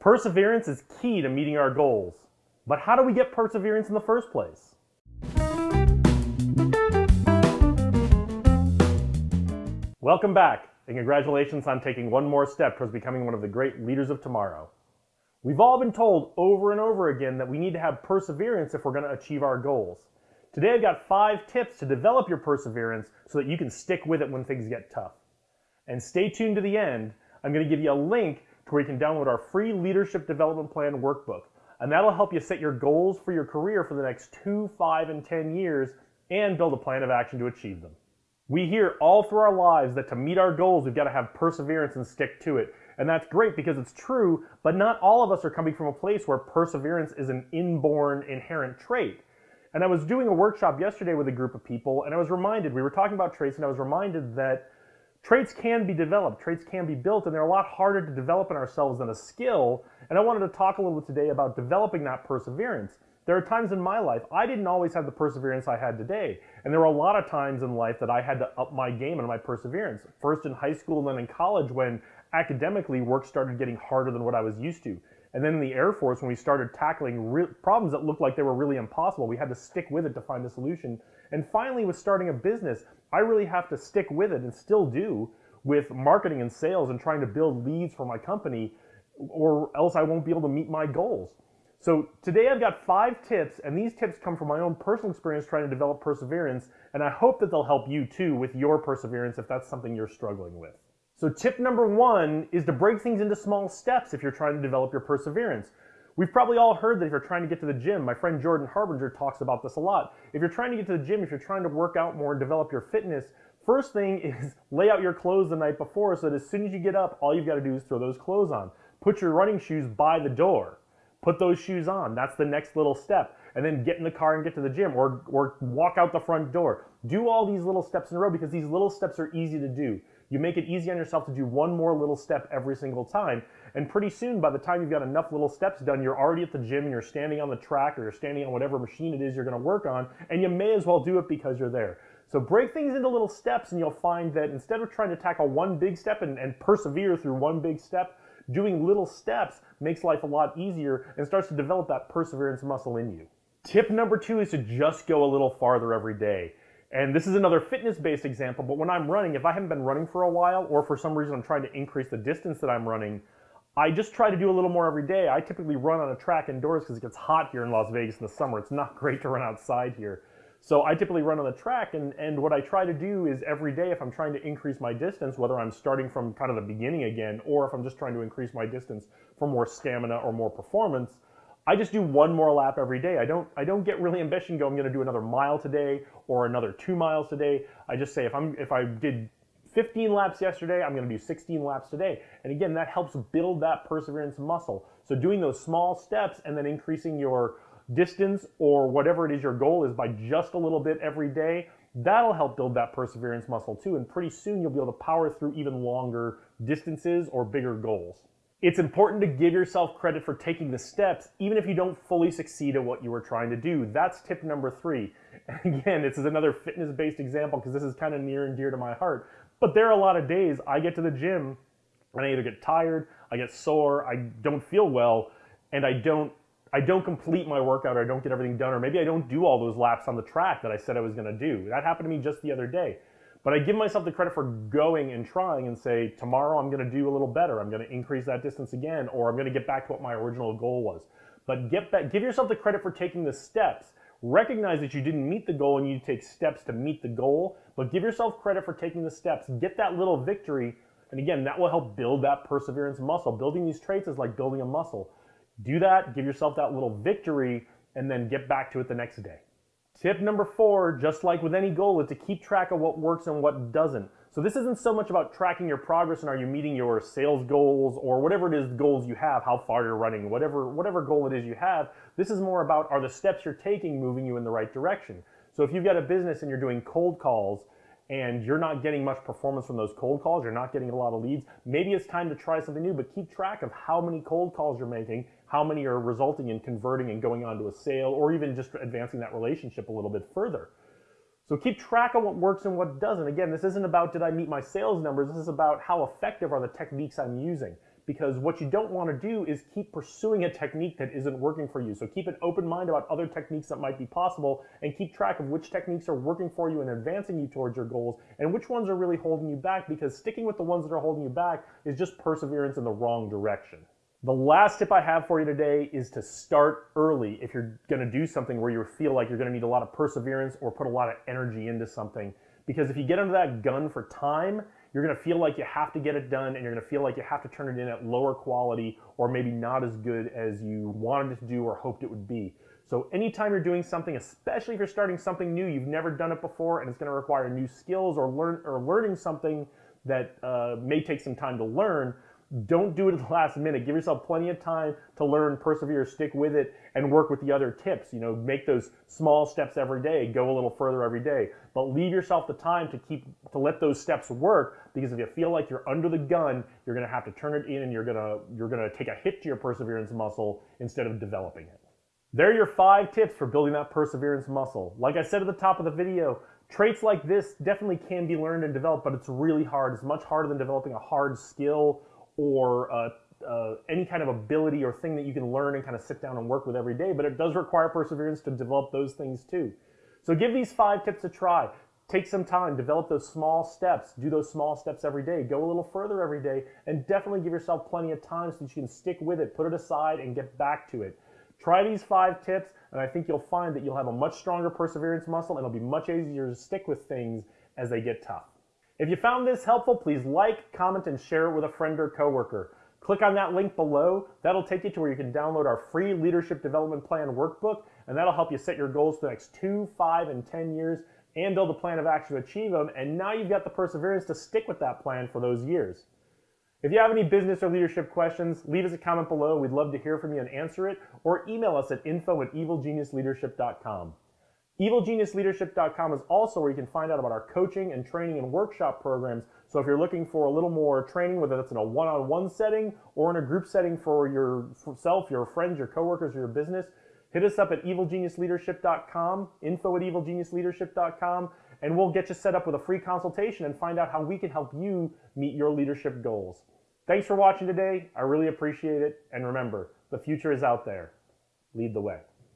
Perseverance is key to meeting our goals. But how do we get perseverance in the first place? Welcome back, and congratulations on taking one more step towards becoming one of the great leaders of tomorrow. We've all been told over and over again that we need to have perseverance if we're going to achieve our goals. Today I've got five tips to develop your perseverance so that you can stick with it when things get tough. And stay tuned to the end. I'm going to give you a link where you can download our free leadership development plan workbook. And that'll help you set your goals for your career for the next two, five, and 10 years and build a plan of action to achieve them. We hear all through our lives that to meet our goals, we've got to have perseverance and stick to it. And that's great because it's true, but not all of us are coming from a place where perseverance is an inborn, inherent trait. And I was doing a workshop yesterday with a group of people, and I was reminded, we were talking about traits, and I was reminded that traits can be developed, traits can be built, and they're a lot harder to develop in ourselves than a skill. And I wanted to talk a little bit today about developing that perseverance. There are times in my life I didn't always have the perseverance I had today. And there were a lot of times in life that I had to up my game and my perseverance. First in high school and then in college when academically work started getting harder than what I was used to. And then in the Air Force, when we started tackling problems that looked like they were really impossible, we had to stick with it to find a solution. And finally, with starting a business, I really have to stick with it and still do with marketing and sales and trying to build leads for my company, or else I won't be able to meet my goals. So today I've got five tips, and these tips come from my own personal experience trying to develop perseverance, and I hope that they'll help you too with your perseverance if that's something you're struggling with. So tip number one is to break things into small steps if you're trying to develop your perseverance. We've probably all heard that if you're trying to get to the gym, my friend Jordan Harbinger talks about this a lot. If you're trying to get to the gym, if you're trying to work out more and develop your fitness, first thing is lay out your clothes the night before so that as soon as you get up, all you've got to do is throw those clothes on. Put your running shoes by the door. Put those shoes on. That's the next little step. And then get in the car and get to the gym or, or walk out the front door. Do all these little steps in a row because these little steps are easy to do. You make it easy on yourself to do one more little step every single time. And pretty soon, by the time you've got enough little steps done, you're already at the gym and you're standing on the track or you're standing on whatever machine it is you're to work on, and you may as well do it because you're there. So break things into little steps, and you'll find that instead of trying to tackle one big step and, and persevere through one big step, doing little steps makes life a lot easier and starts to develop that perseverance muscle in you. Tip number two is to just go a little farther every day. And this is another fitness-based example, but when I'm running, if I haven't been running for a while, or for some reason I'm trying to increase the distance that I'm running, I just try to do a little more every day. I typically run on a track indoors because it gets hot here in Las Vegas in the summer. It's not great to run outside here. So I typically run on the track, and, and what I try to do is every day, if I'm trying to increase my distance, whether I'm starting from kind of the beginning again, or if I'm just trying to increase my distance for more stamina or more performance, I just do one more lap every day. I don't I don't get really ambitious go I'm going to do another mile today or another 2 miles today. I just say if I'm if I did 15 laps yesterday, I'm going to do 16 laps today. And again, that helps build that perseverance muscle. So doing those small steps and then increasing your distance or whatever it is your goal is by just a little bit every day, that'll help build that perseverance muscle too. And pretty soon you'll be able to power through even longer distances or bigger goals. It's important to give yourself credit for taking the steps, even if you don't fully succeed at what you were trying to do. That's tip number three. And again, this is another fitness based example because this is kind of near and dear to my heart. But there are a lot of days I get to the gym and I either get tired, I get sore, I don't feel well, and I don't I don't complete my workout or I don't get everything done, or maybe I don't do all those laps on the track that I said I was gonna do. That happened to me just the other day. But I give myself the credit for going and trying and say, tomorrow I'm going to do a little better. I'm going to increase that distance again, or I'm going to get back to what my original goal was. But get back, give yourself the credit for taking the steps. Recognize that you didn't meet the goal and you take steps to meet the goal, but give yourself credit for taking the steps. Get that little victory. And again, that will help build that perseverance muscle. Building these traits is like building a muscle. Do that, give yourself that little victory, and then get back to it the next day. Tip number four, just like with any goal, is to keep track of what works and what doesn't. So this isn't so much about tracking your progress and are you meeting your sales goals or whatever it is goals you have, how far you're running, whatever, whatever goal it is you have. This is more about are the steps you're taking moving you in the right direction. So if you've got a business and you're doing cold calls and you're not getting much performance from those cold calls, you're not getting a lot of leads, maybe it's time to try something new, but keep track of how many cold calls you're making, how many are resulting in converting and going on to a sale, or even just advancing that relationship a little bit further. So keep track of what works and what doesn't. Again, this isn't about did I meet my sales numbers, this is about how effective are the techniques I'm using. Because what you don't want to do is keep pursuing a technique that isn't working for you. So keep an open mind about other techniques that might be possible and keep track of which techniques are working for you and advancing you towards your goals and which ones are really holding you back because sticking with the ones that are holding you back is just perseverance in the wrong direction. The last tip I have for you today is to start early if you're going to do something where you feel like you're going to need a lot of perseverance or put a lot of energy into something. Because if you get under that gun for time, you're going to feel like you have to get it done and you're going to feel like you have to turn it in at lower quality or maybe not as good as you wanted it to do or hoped it would be. So anytime you're doing something, especially if you're starting something new, you've never done it before and it's going to require new skills or learn or learning something that uh, may take some time to learn, don't do it at the last minute. Give yourself plenty of time to learn, persevere, stick with it, and work with the other tips. You know, make those small steps every day, go a little further every day. But leave yourself the time to keep to let those steps work because if you feel like you're under the gun, you're gonna have to turn it in and you're gonna you're gonna take a hit to your perseverance muscle instead of developing it. There are your five tips for building that perseverance muscle. Like I said at the top of the video, traits like this definitely can be learned and developed, but it's really hard. It's much harder than developing a hard skill or uh, uh, any kind of ability or thing that you can learn and kind of sit down and work with every day, but it does require perseverance to develop those things too. So give these five tips a try. Take some time, develop those small steps, do those small steps every day, go a little further every day, and definitely give yourself plenty of time so that you can stick with it, put it aside, and get back to it. Try these five tips, and I think you'll find that you'll have a much stronger perseverance muscle and it'll be much easier to stick with things as they get tough. If you found this helpful, please like, comment, and share it with a friend or coworker. Click on that link below. That'll take you to where you can download our free Leadership Development Plan workbook, and that'll help you set your goals for the next two, five, and 10 years and build a plan of action to achieve them. And now you've got the perseverance to stick with that plan for those years. If you have any business or leadership questions, leave us a comment below. We'd love to hear from you and answer it, or email us at info at evilgeniusleadership.com. EvilGeniusLeadership.com is also where you can find out about our coaching and training and workshop programs. So if you're looking for a little more training, whether that's in a one-on-one setting or in a group setting for yourself, your friends, your coworkers, or your business, hit us up at EvilGeniusLeadership.com, info at EvilGeniusLeadership.com, and we'll get you set up with a free consultation and find out how we can help you meet your leadership goals. Thanks for watching today. I really appreciate it. And remember, the future is out there. Lead the way.